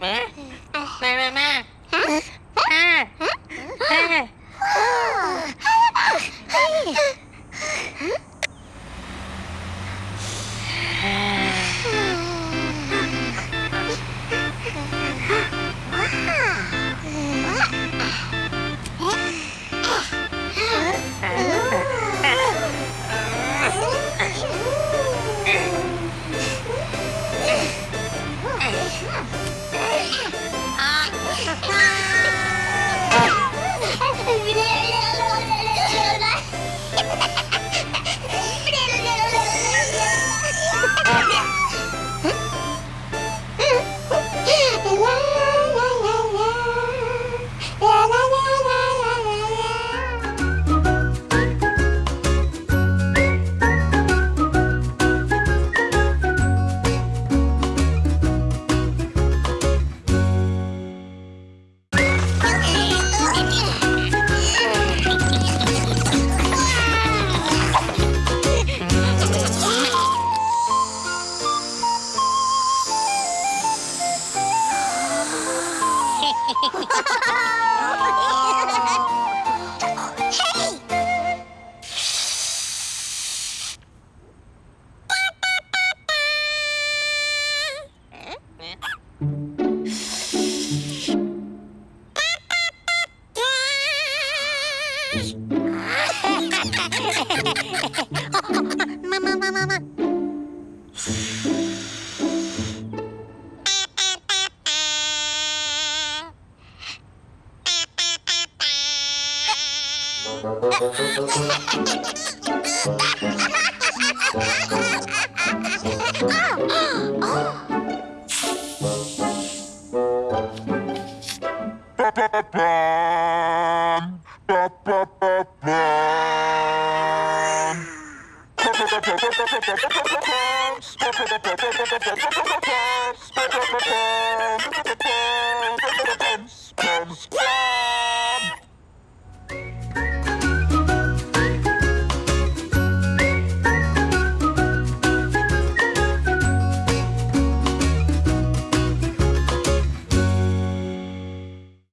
แม่แม่แม่แม่ Mama, mama, mama. Spam!